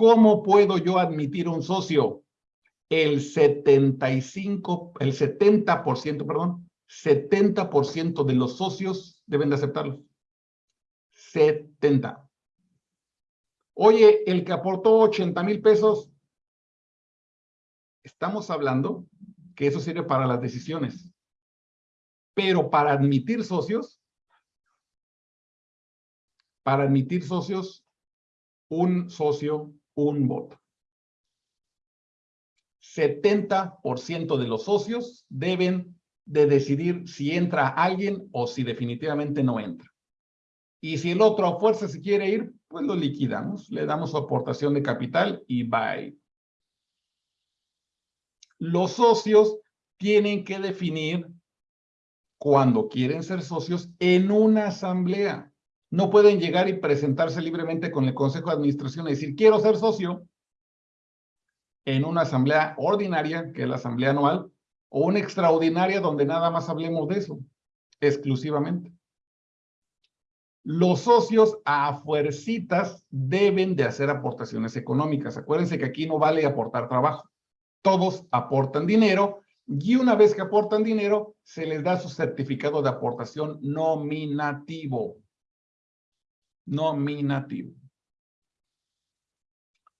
¿Cómo puedo yo admitir un socio? El 75, el 70%, perdón, 70% de los socios deben de aceptarlo. 70. Oye, el que aportó 80 mil pesos, estamos hablando que eso sirve para las decisiones. Pero para admitir socios, para admitir socios, un socio, un voto. 70% de los socios deben de decidir si entra alguien o si definitivamente no entra. Y si el otro a fuerza se quiere ir, pues lo liquidamos, le damos su aportación de capital y bye. Los socios tienen que definir cuando quieren ser socios en una asamblea. No pueden llegar y presentarse libremente con el Consejo de Administración y decir, quiero ser socio en una asamblea ordinaria, que es la asamblea anual, o una extraordinaria donde nada más hablemos de eso, exclusivamente. Los socios a fuercitas deben de hacer aportaciones económicas. Acuérdense que aquí no vale aportar trabajo. Todos aportan dinero y una vez que aportan dinero, se les da su certificado de aportación nominativo. Nominativo.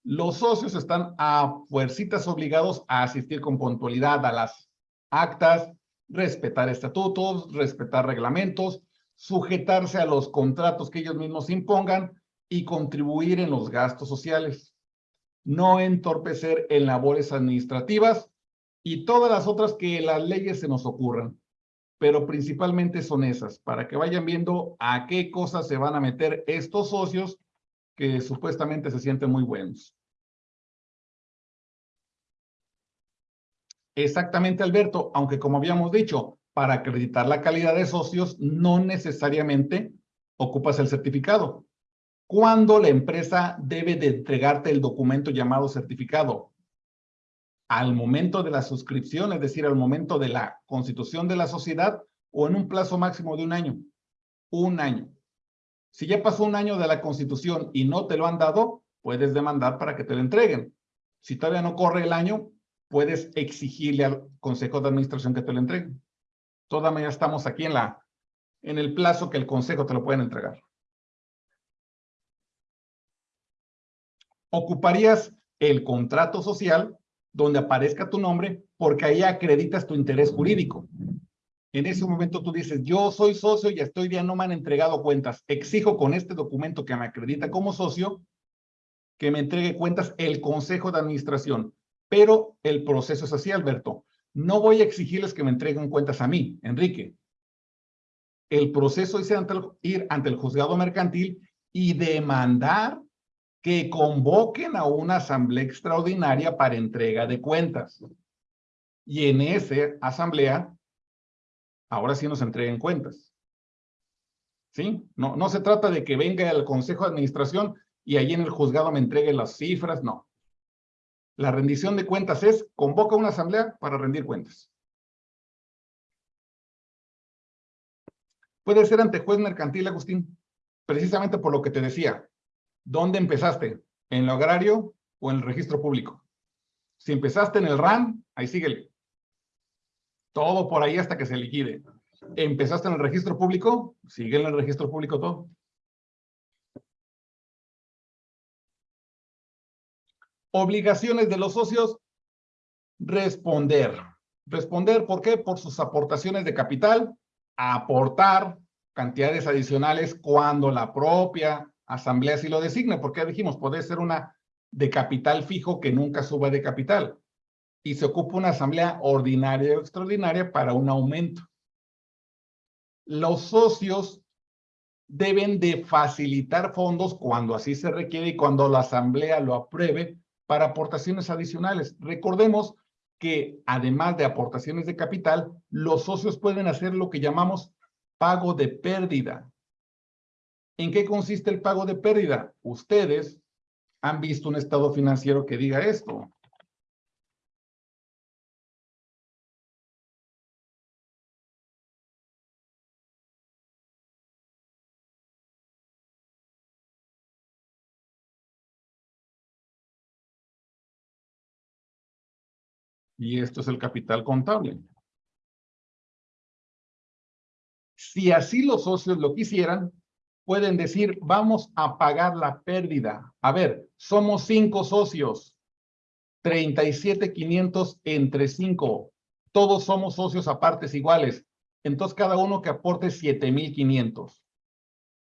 Los socios están a fuercitas obligados a asistir con puntualidad a las actas, respetar estatutos, respetar reglamentos, sujetarse a los contratos que ellos mismos impongan y contribuir en los gastos sociales. No entorpecer en labores administrativas y todas las otras que las leyes se nos ocurran. Pero principalmente son esas, para que vayan viendo a qué cosas se van a meter estos socios que supuestamente se sienten muy buenos. Exactamente, Alberto, aunque como habíamos dicho, para acreditar la calidad de socios no necesariamente ocupas el certificado. ¿Cuándo la empresa debe de entregarte el documento llamado certificado? Al momento de la suscripción, es decir, al momento de la constitución de la sociedad o en un plazo máximo de un año. Un año. Si ya pasó un año de la constitución y no te lo han dado, puedes demandar para que te lo entreguen. Si todavía no corre el año, puedes exigirle al consejo de administración que te lo entregue. Todavía estamos aquí en, la, en el plazo que el consejo te lo pueden entregar. Ocuparías el contrato social donde aparezca tu nombre, porque ahí acreditas tu interés jurídico. En ese momento tú dices, yo soy socio y estoy ya no me han entregado cuentas. Exijo con este documento que me acredita como socio que me entregue cuentas el consejo de administración. Pero el proceso es así, Alberto. No voy a exigirles que me entreguen cuentas a mí, Enrique. El proceso es ir ante el juzgado mercantil y demandar que convoquen a una asamblea extraordinaria para entrega de cuentas. Y en esa asamblea, ahora sí nos entreguen cuentas. ¿Sí? No, no se trata de que venga el consejo de administración y allí en el juzgado me entregue las cifras, no. La rendición de cuentas es, convoca una asamblea para rendir cuentas. Puede ser ante juez mercantil, Agustín, precisamente por lo que te decía. ¿Dónde empezaste? ¿En lo agrario o en el registro público? Si empezaste en el RAN, ahí síguele. Todo por ahí hasta que se liquide. ¿Empezaste en el registro público? Sigue en el registro público todo. Obligaciones de los socios, responder. Responder, ¿por qué? Por sus aportaciones de capital, aportar cantidades adicionales cuando la propia asamblea si lo designa, porque ya dijimos, puede ser una de capital fijo que nunca suba de capital. Y se ocupa una asamblea ordinaria o extraordinaria para un aumento. Los socios deben de facilitar fondos cuando así se requiere y cuando la asamblea lo apruebe para aportaciones adicionales. Recordemos que además de aportaciones de capital, los socios pueden hacer lo que llamamos pago de pérdida. ¿En qué consiste el pago de pérdida? Ustedes han visto un estado financiero que diga esto. Y esto es el capital contable. Si así los socios lo quisieran, pueden decir, vamos a pagar la pérdida. A ver, somos cinco socios, 37,500 entre cinco. Todos somos socios a partes iguales. Entonces, cada uno que aporte 7,500.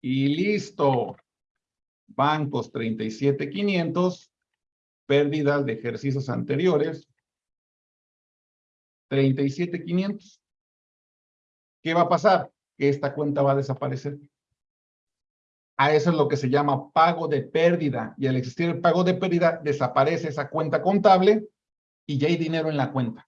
Y listo. Bancos 37,500. Pérdidas de ejercicios anteriores. 37,500. ¿Qué va a pasar? Que esta cuenta va a desaparecer. A eso es lo que se llama pago de pérdida. Y al existir el pago de pérdida, desaparece esa cuenta contable y ya hay dinero en la cuenta.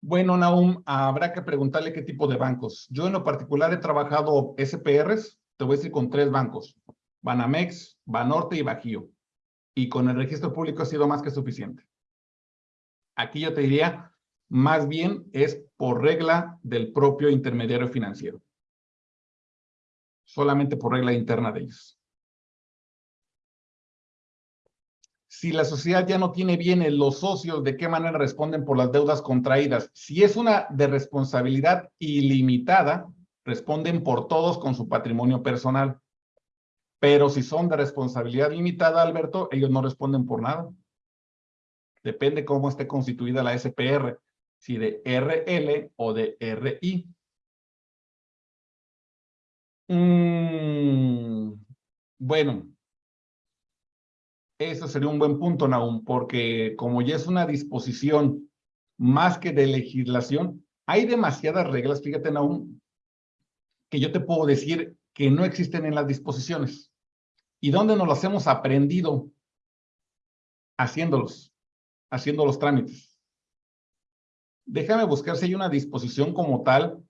Bueno, Naum, habrá que preguntarle qué tipo de bancos. Yo en lo particular he trabajado SPRs, te voy a decir con tres bancos, Banamex, Banorte y Bajío. Y con el registro público ha sido más que suficiente. Aquí yo te diría, más bien es por regla del propio intermediario financiero. Solamente por regla interna de ellos. Si la sociedad ya no tiene bienes, los socios, ¿de qué manera responden por las deudas contraídas? Si es una de responsabilidad ilimitada, responden por todos con su patrimonio personal. Pero si son de responsabilidad limitada, Alberto, ellos no responden por nada. Depende cómo esté constituida la SPR, si de RL o de RI. Mm, bueno, eso sería un buen punto, Naum, porque como ya es una disposición más que de legislación, hay demasiadas reglas, fíjate, Naum, que yo te puedo decir que no existen en las disposiciones. ¿Y dónde nos las hemos aprendido? Haciéndolos, haciendo los trámites. Déjame buscar si hay una disposición como tal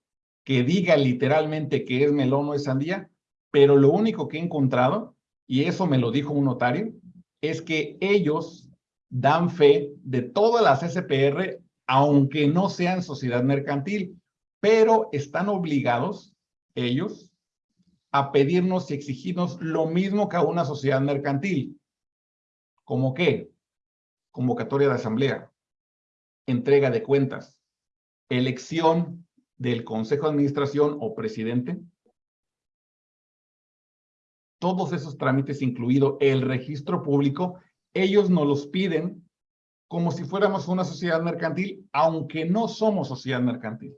que diga literalmente que es melón o es sandía, pero lo único que he encontrado, y eso me lo dijo un notario, es que ellos dan fe de todas las SPR, aunque no sean sociedad mercantil, pero están obligados ellos a pedirnos y exigirnos lo mismo que a una sociedad mercantil. ¿Cómo qué? Convocatoria de asamblea, entrega de cuentas, elección del consejo de administración o presidente, todos esos trámites, incluido el registro público, ellos nos los piden como si fuéramos una sociedad mercantil, aunque no somos sociedad mercantil.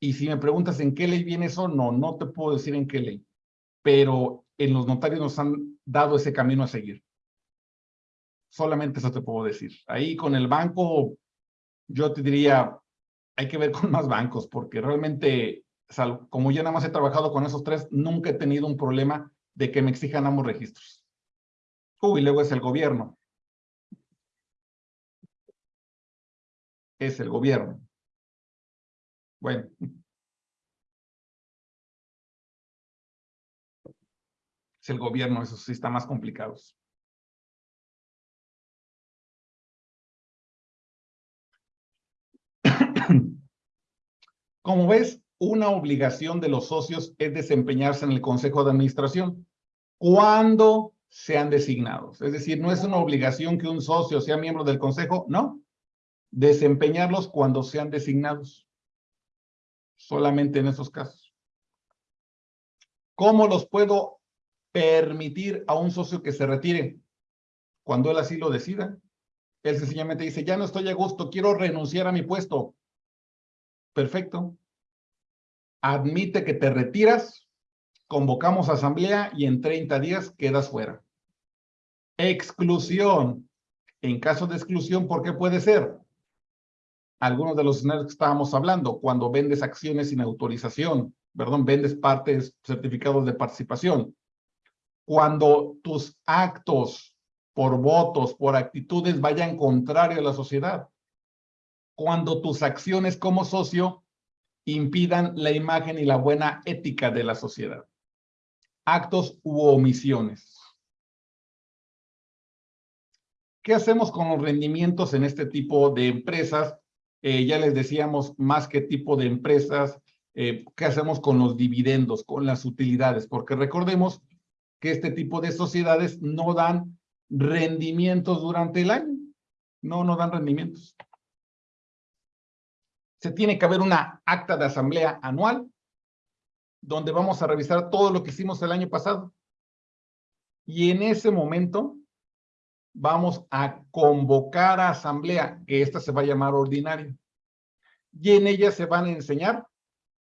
Y si me preguntas en qué ley viene eso, no, no te puedo decir en qué ley, pero en los notarios nos han dado ese camino a seguir. Solamente eso te puedo decir. Ahí con el banco, yo te diría, hay que ver con más bancos, porque realmente, como yo nada más he trabajado con esos tres, nunca he tenido un problema de que me exijan ambos registros. Uy, luego es el gobierno. Es el gobierno. Bueno. Es el gobierno, eso sí está más complicado. Como ves, una obligación de los socios es desempeñarse en el Consejo de Administración cuando sean designados. Es decir, no es una obligación que un socio sea miembro del Consejo, no. Desempeñarlos cuando sean designados. Solamente en esos casos. ¿Cómo los puedo permitir a un socio que se retire? Cuando él así lo decida. Él sencillamente dice, ya no estoy a gusto, quiero renunciar a mi puesto. Perfecto admite que te retiras, convocamos asamblea y en 30 días quedas fuera. Exclusión. En caso de exclusión, ¿por qué puede ser? Algunos de los escenarios que estábamos hablando, cuando vendes acciones sin autorización, perdón, vendes partes, certificados de participación. Cuando tus actos por votos, por actitudes vayan contrario a la sociedad. Cuando tus acciones como socio impidan la imagen y la buena ética de la sociedad. Actos u omisiones. ¿Qué hacemos con los rendimientos en este tipo de empresas? Eh, ya les decíamos más que tipo de empresas, eh, ¿qué hacemos con los dividendos, con las utilidades? Porque recordemos que este tipo de sociedades no dan rendimientos durante el año. No, no dan rendimientos. Se tiene que haber una acta de asamblea anual donde vamos a revisar todo lo que hicimos el año pasado. Y en ese momento vamos a convocar a asamblea, que esta se va a llamar ordinaria. Y en ella se van a enseñar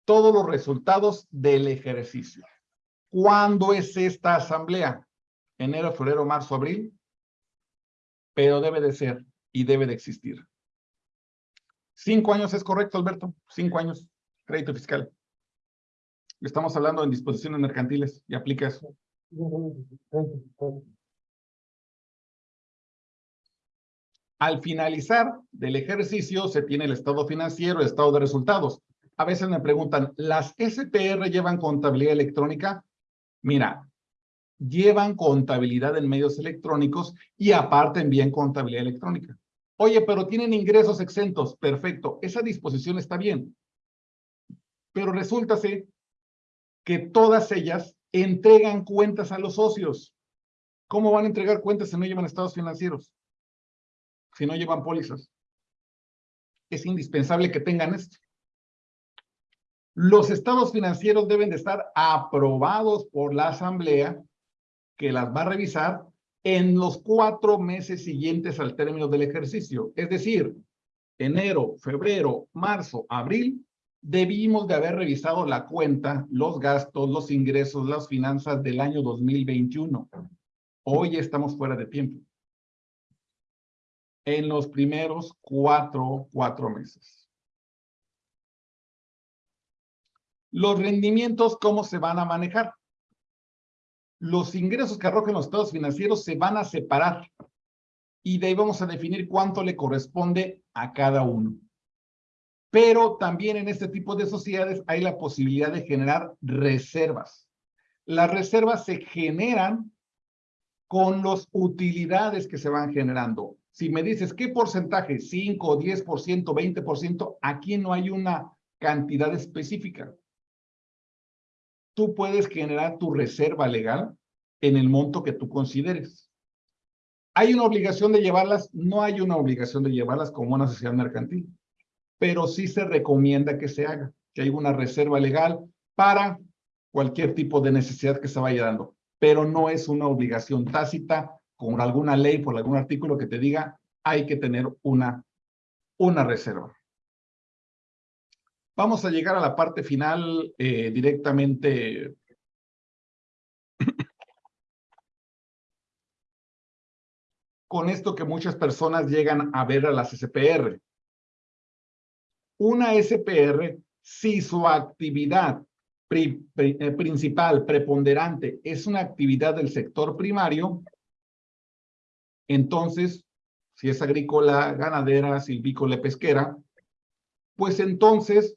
todos los resultados del ejercicio. ¿Cuándo es esta asamblea? Enero, febrero, marzo, abril. Pero debe de ser y debe de existir. Cinco años es correcto, Alberto. Cinco años. Crédito fiscal. Estamos hablando en disposiciones mercantiles y aplica eso. Al finalizar del ejercicio se tiene el estado financiero, el estado de resultados. A veces me preguntan, ¿las SPR llevan contabilidad electrónica? Mira, llevan contabilidad en medios electrónicos y aparte envían contabilidad electrónica. Oye, pero tienen ingresos exentos. Perfecto, esa disposición está bien. Pero resulta que todas ellas entregan cuentas a los socios. ¿Cómo van a entregar cuentas si no llevan estados financieros? Si no llevan pólizas. Es indispensable que tengan esto. Los estados financieros deben de estar aprobados por la asamblea que las va a revisar en los cuatro meses siguientes al término del ejercicio. Es decir, enero, febrero, marzo, abril, debimos de haber revisado la cuenta, los gastos, los ingresos, las finanzas del año 2021. Hoy estamos fuera de tiempo. En los primeros cuatro, cuatro meses. Los rendimientos, ¿cómo se van a manejar? Los ingresos que arrojen los estados financieros se van a separar y de ahí vamos a definir cuánto le corresponde a cada uno. Pero también en este tipo de sociedades hay la posibilidad de generar reservas. Las reservas se generan con las utilidades que se van generando. Si me dices, ¿qué porcentaje? 5, 10%, 20%, aquí no hay una cantidad específica tú puedes generar tu reserva legal en el monto que tú consideres. ¿Hay una obligación de llevarlas? No hay una obligación de llevarlas como una sociedad mercantil, pero sí se recomienda que se haga, que haya una reserva legal para cualquier tipo de necesidad que se vaya dando, pero no es una obligación tácita con alguna ley, por algún artículo que te diga hay que tener una, una reserva. Vamos a llegar a la parte final eh, directamente. Con esto que muchas personas llegan a ver a las SPR. Una SPR, si su actividad eh, principal, preponderante, es una actividad del sector primario, entonces, si es agrícola, ganadera, silvícola, pesquera, pues entonces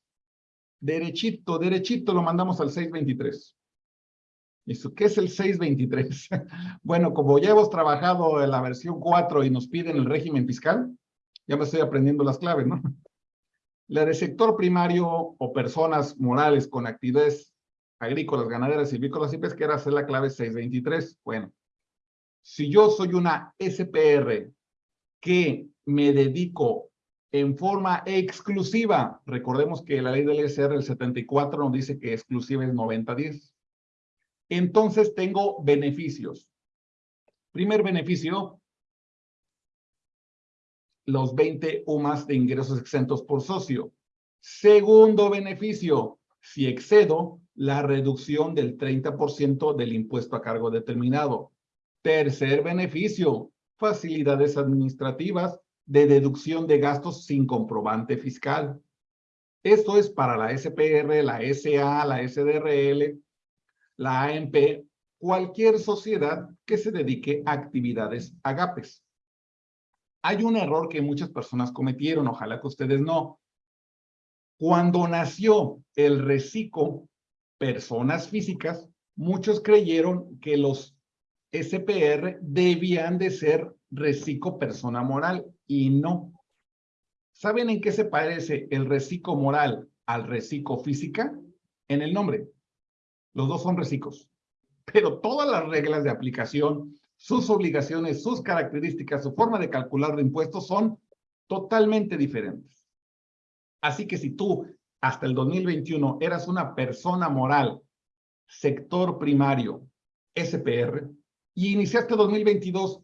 derechito, derechito lo mandamos al 623. ¿Eso qué es el 623? bueno, como ya hemos trabajado en la versión 4 y nos piden el régimen fiscal, ya me estoy aprendiendo las claves, ¿no? La de sector primario o personas morales con actividades agrícolas, ganaderas, silvícolas y pesqueras es la clave 623. Bueno, si yo soy una SPR que me dedico en forma exclusiva. Recordemos que la ley del SR del 74 nos dice que exclusiva es 90-10. Entonces tengo beneficios. Primer beneficio, los 20 UMAS de ingresos exentos por socio. Segundo beneficio, si excedo la reducción del 30% del impuesto a cargo determinado. Tercer beneficio, facilidades administrativas de deducción de gastos sin comprobante fiscal. Esto es para la SPR, la SA, la SDRL, la AMP, cualquier sociedad que se dedique a actividades agapes. Hay un error que muchas personas cometieron, ojalá que ustedes no. Cuando nació el reciclo, personas físicas, muchos creyeron que los SPR debían de ser reciclo persona moral y no. ¿Saben en qué se parece el reciclo moral al reciclo física? En el nombre. Los dos son reciclos. pero todas las reglas de aplicación, sus obligaciones, sus características, su forma de calcular de impuestos son totalmente diferentes. Así que si tú hasta el 2021 eras una persona moral, sector primario, SPR, y iniciaste 2022,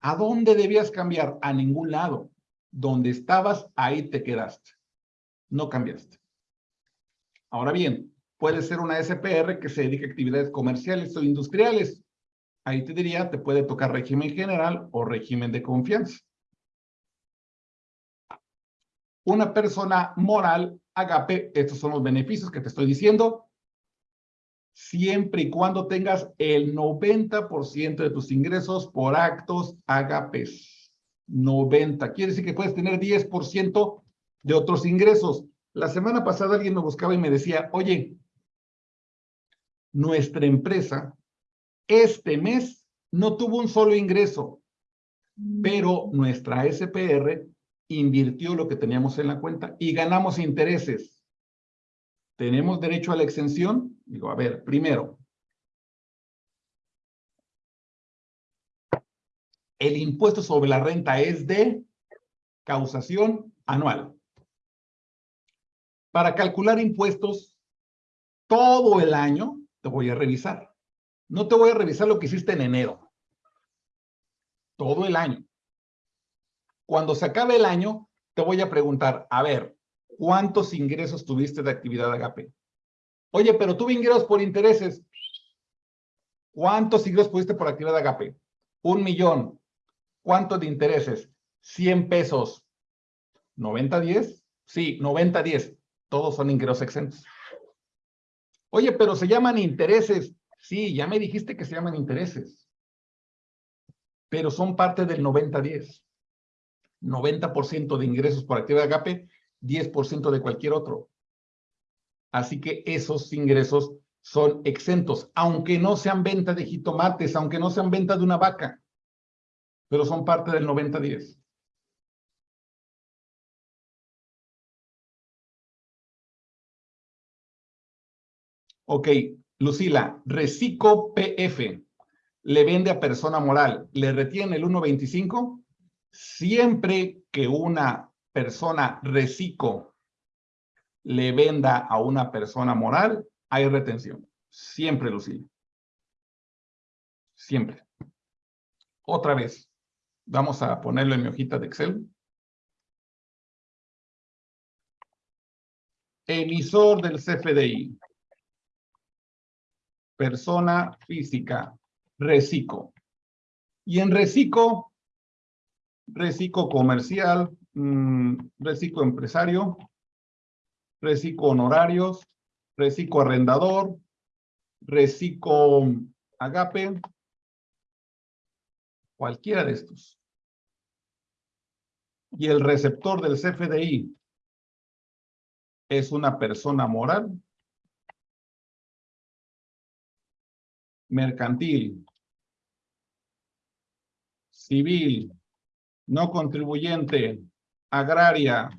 ¿a dónde debías cambiar? A ningún lado. Donde estabas, ahí te quedaste. No cambiaste. Ahora bien, puede ser una SPR que se dedique a actividades comerciales o industriales. Ahí te diría, te puede tocar régimen general o régimen de confianza. Una persona moral, agape, estos son los beneficios que te estoy diciendo, siempre y cuando tengas el 90% de tus ingresos por actos agapes. 90. Quiere decir que puedes tener 10% de otros ingresos. La semana pasada alguien me buscaba y me decía, oye, nuestra empresa este mes no tuvo un solo ingreso, pero nuestra SPR invirtió lo que teníamos en la cuenta y ganamos intereses. ¿Tenemos derecho a la exención? Digo, a ver, primero, el impuesto sobre la renta es de causación anual. Para calcular impuestos todo el año, te voy a revisar. No te voy a revisar lo que hiciste en enero. Todo el año. Cuando se acabe el año, te voy a preguntar, a ver, ¿cuántos ingresos tuviste de actividad agape? Oye, pero tuve ingresos por intereses. ¿Cuántos ingresos tuviste por actividad agape? Un millón. ¿Cuántos de intereses? 100 pesos. ¿90, 10? Sí, 90, 10. Todos son ingresos exentos. Oye, pero se llaman intereses. Sí, ya me dijiste que se llaman intereses. Pero son parte del 90-10. 90% de ingresos por actividad agape, 10% de cualquier otro. Así que esos ingresos son exentos, aunque no sean venta de jitomates, aunque no sean venta de una vaca, pero son parte del 90-10. Ok, Lucila, Recico PF le vende a persona moral, ¿le retiene el 1.25? Siempre que una persona reciclo le venda a una persona moral, hay retención. Siempre, Lucía. Siempre. Otra vez. Vamos a ponerlo en mi hojita de Excel. Emisor del CFDI. Persona física. Reciclo. Y en reciclo reciclo comercial, mmm, empresario, reciclo honorarios, reciclo arrendador, reciclo agape, cualquiera de estos. Y el receptor del CFDI es una persona moral, mercantil, civil, no contribuyente, agraria,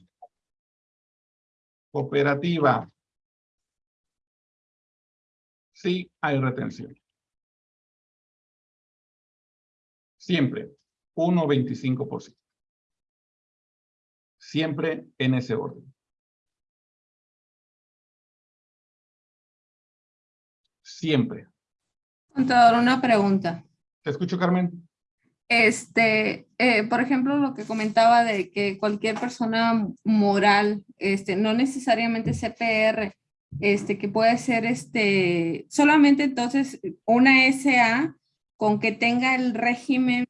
cooperativa, sí hay retención. Siempre, 1.25%. Siempre en ese orden. Siempre. Contador, una pregunta. Te escucho, Carmen. Este, eh, por ejemplo, lo que comentaba de que cualquier persona moral, este, no necesariamente CPR, este, que puede ser este, solamente entonces una SA con que tenga el régimen,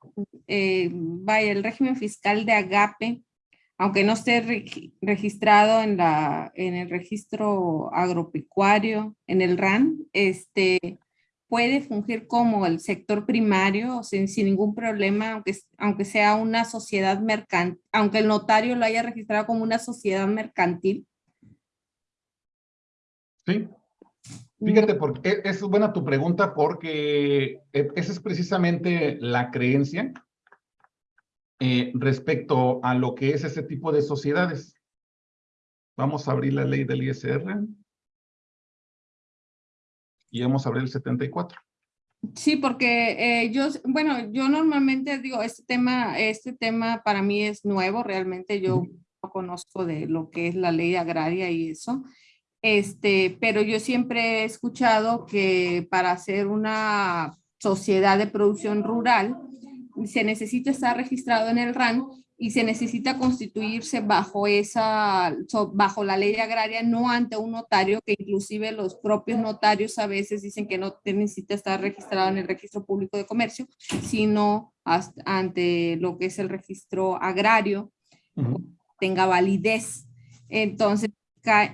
eh, vaya, el régimen fiscal de AGAPE, aunque no esté registrado en, la, en el registro agropecuario, en el RAN, este, puede fungir como el sector primario sin, ningún problema, aunque, aunque sea una sociedad mercantil, aunque el notario lo haya registrado como una sociedad mercantil? Sí. Fíjate, porque es buena tu pregunta porque e, esa es precisamente la creencia eh, respecto a lo que es ese tipo de sociedades. Vamos a abrir la ley del ISR y vamos a abrir el 74. Sí, porque eh, yo, bueno, yo normalmente digo, este tema, este tema para mí es nuevo, realmente yo no conozco de lo que es la ley agraria y eso, este, pero yo siempre he escuchado que para hacer una sociedad de producción rural se necesita estar registrado en el RAN y se necesita constituirse bajo esa, bajo la ley agraria, no ante un notario, que inclusive los propios notarios a veces dicen que no necesita estar registrado en el registro público de comercio, sino ante lo que es el registro agrario, tenga validez. Entonces,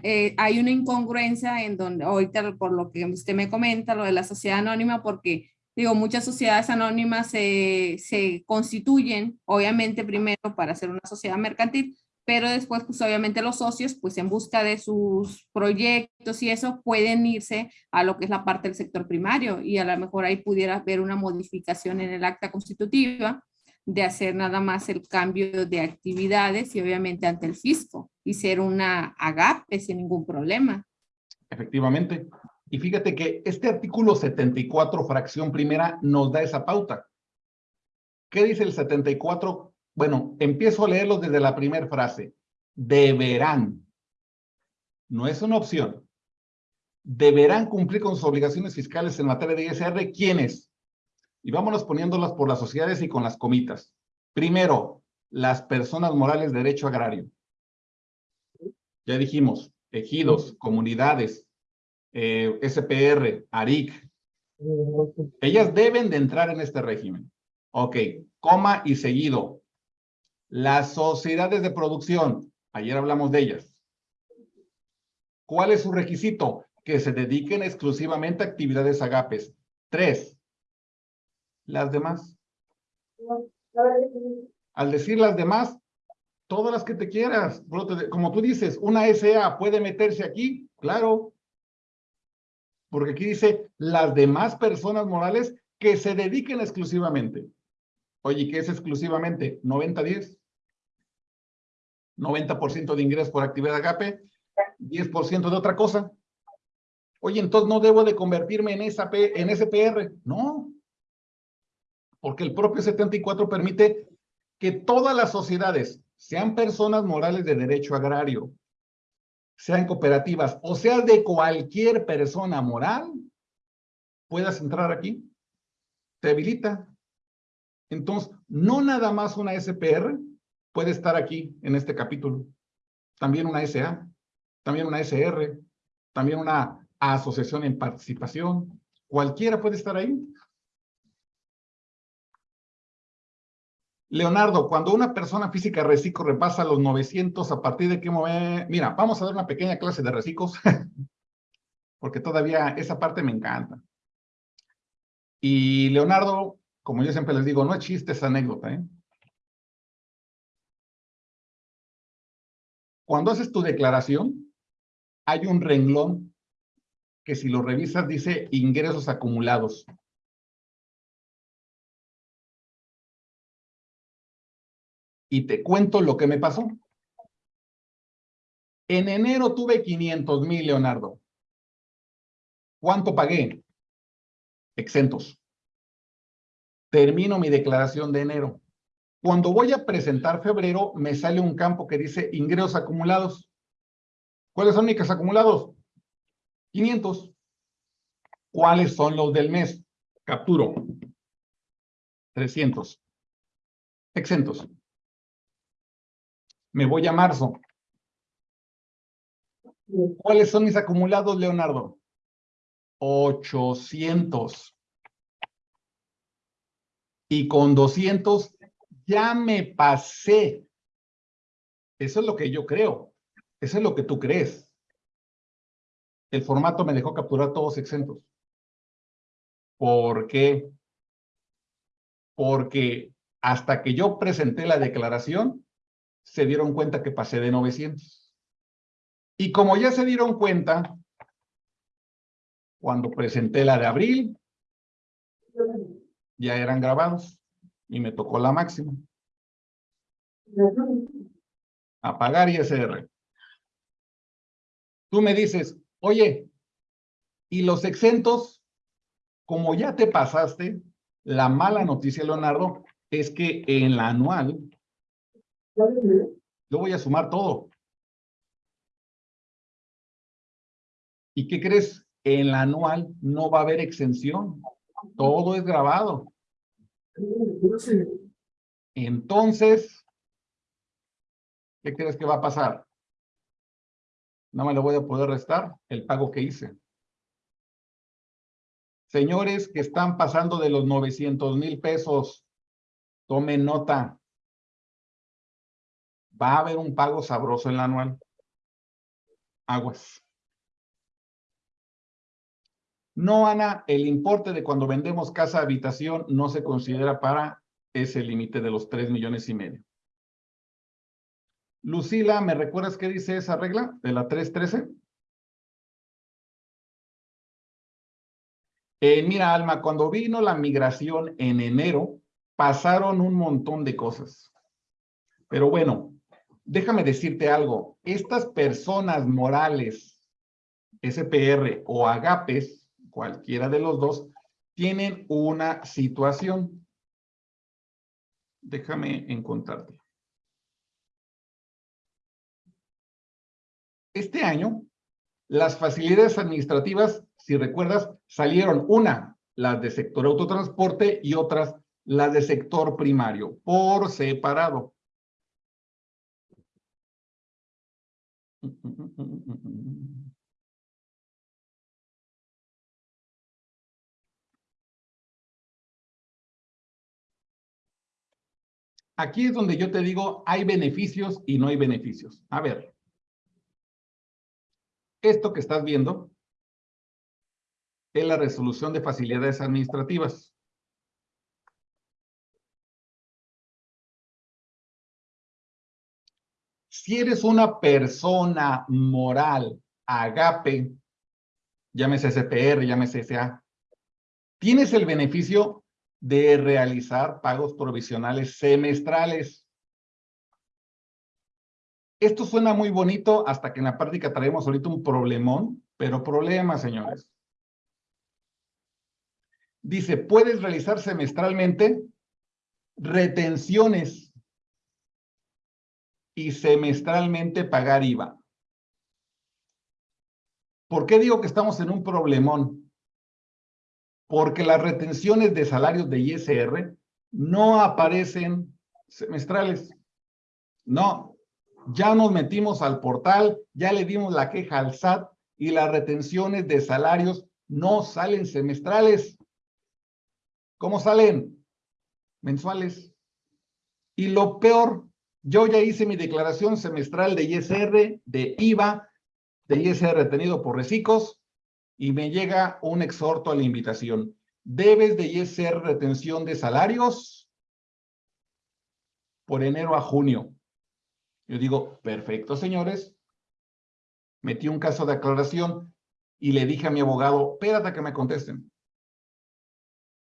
eh, hay una incongruencia en donde, ahorita por lo que usted me comenta, lo de la sociedad anónima, porque digo, muchas sociedades anónimas se, se, constituyen, obviamente primero para hacer una sociedad mercantil, pero después, pues obviamente los socios, pues en busca de sus proyectos y eso, pueden irse a lo que es la parte del sector primario y a lo mejor ahí pudiera haber una modificación en el acta constitutiva de hacer nada más el cambio de actividades y obviamente ante el fisco y ser una agape sin ningún problema. Efectivamente. Y fíjate que este artículo 74, fracción primera, nos da esa pauta. ¿Qué dice el 74? Bueno, empiezo a leerlo desde la primera frase. Deberán. No es una opción. Deberán cumplir con sus obligaciones fiscales en materia de ISR. ¿Quiénes? Y vámonos poniéndolas por las sociedades y con las comitas. Primero, las personas morales de derecho agrario. Ya dijimos, ejidos, comunidades, eh, SPR, ARIC, ellas deben de entrar en este régimen. Ok, coma y seguido. Las sociedades de producción, ayer hablamos de ellas. ¿Cuál es su requisito? Que se dediquen exclusivamente a actividades agapes. Tres. Las demás. Al decir las demás, todas las que te quieras. Como tú dices, una SA puede meterse aquí, claro porque aquí dice las demás personas morales que se dediquen exclusivamente. Oye, ¿qué es exclusivamente? 90-10. 90% de ingresos por actividad agape, 10% de otra cosa. Oye, entonces no debo de convertirme en, esa en SPR. No, porque el propio 74 permite que todas las sociedades sean personas morales de derecho agrario, sean cooperativas o sea de cualquier persona moral, puedas entrar aquí. Te habilita. Entonces, no nada más una SPR puede estar aquí en este capítulo. También una SA, también una SR, también una asociación en participación. Cualquiera puede estar ahí. Leonardo, cuando una persona física reciclo repasa los 900, ¿a partir de qué momento? Mira, vamos a dar una pequeña clase de reciclos, porque todavía esa parte me encanta. Y Leonardo, como yo siempre les digo, no es chiste esa anécdota, ¿eh? Cuando haces tu declaración, hay un renglón que si lo revisas dice ingresos acumulados. Y te cuento lo que me pasó. En enero tuve 500 mil, Leonardo. ¿Cuánto pagué? Exentos. Termino mi declaración de enero. Cuando voy a presentar febrero, me sale un campo que dice ingresos acumulados. ¿Cuáles son mis acumulados? 500. ¿Cuáles son los del mes? Capturo. 300. Exentos. Me voy a marzo. ¿Cuáles son mis acumulados, Leonardo? 800. Y con 200 ya me pasé. Eso es lo que yo creo. Eso es lo que tú crees. El formato me dejó capturar todos exentos. ¿Por qué? Porque hasta que yo presenté la declaración, se dieron cuenta que pasé de 900. Y como ya se dieron cuenta, cuando presenté la de abril, ya eran grabados y me tocó la máxima. Apagar ISR. Tú me dices, oye, ¿y los exentos? Como ya te pasaste, la mala noticia, Leonardo, es que en la anual, yo voy a sumar todo. ¿Y qué crees? En la anual no va a haber exención. Todo es grabado. Entonces, ¿qué crees que va a pasar? No me lo voy a poder restar el pago que hice. Señores que están pasando de los 900 mil pesos, tomen nota. Va a haber un pago sabroso en la anual. Aguas. No, Ana, el importe de cuando vendemos casa habitación no se considera para ese límite de los 3 millones y medio. Lucila, ¿me recuerdas qué dice esa regla de la 313? Eh, mira, Alma, cuando vino la migración en enero, pasaron un montón de cosas. Pero bueno, déjame decirte algo. Estas personas morales, SPR o agapes, cualquiera de los dos, tienen una situación. Déjame encontrarte. Este año, las facilidades administrativas, si recuerdas, salieron una, las de sector autotransporte y otras, las de sector primario, por separado. Aquí es donde yo te digo, hay beneficios y no hay beneficios. A ver, esto que estás viendo es la resolución de facilidades administrativas. Si eres una persona moral, agape, llámese SPR, llámese SA, tienes el beneficio de realizar pagos provisionales semestrales. Esto suena muy bonito hasta que en la práctica traemos ahorita un problemón, pero problema, señores. Dice, puedes realizar semestralmente retenciones y semestralmente pagar IVA. ¿Por qué digo que estamos en un problemón? Porque las retenciones de salarios de ISR no aparecen semestrales. No, ya nos metimos al portal, ya le dimos la queja al SAT y las retenciones de salarios no salen semestrales. ¿Cómo salen? Mensuales. Y lo peor, yo ya hice mi declaración semestral de ISR, de IVA, de ISR retenido por recicos, y me llega un exhorto a la invitación. Debes de ISR retención de salarios por enero a junio. Yo digo, perfecto, señores. Metí un caso de aclaración y le dije a mi abogado, espérate que me contesten.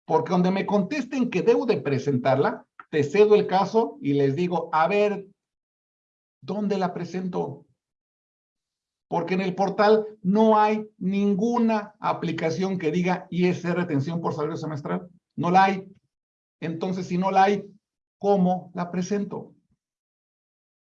Porque donde me contesten que debo de presentarla, te cedo el caso y les digo, a ver, ¿dónde la presento? Porque en el portal no hay ninguna aplicación que diga ISR retención por salario semestral. No la hay. Entonces, si no la hay, ¿cómo la presento?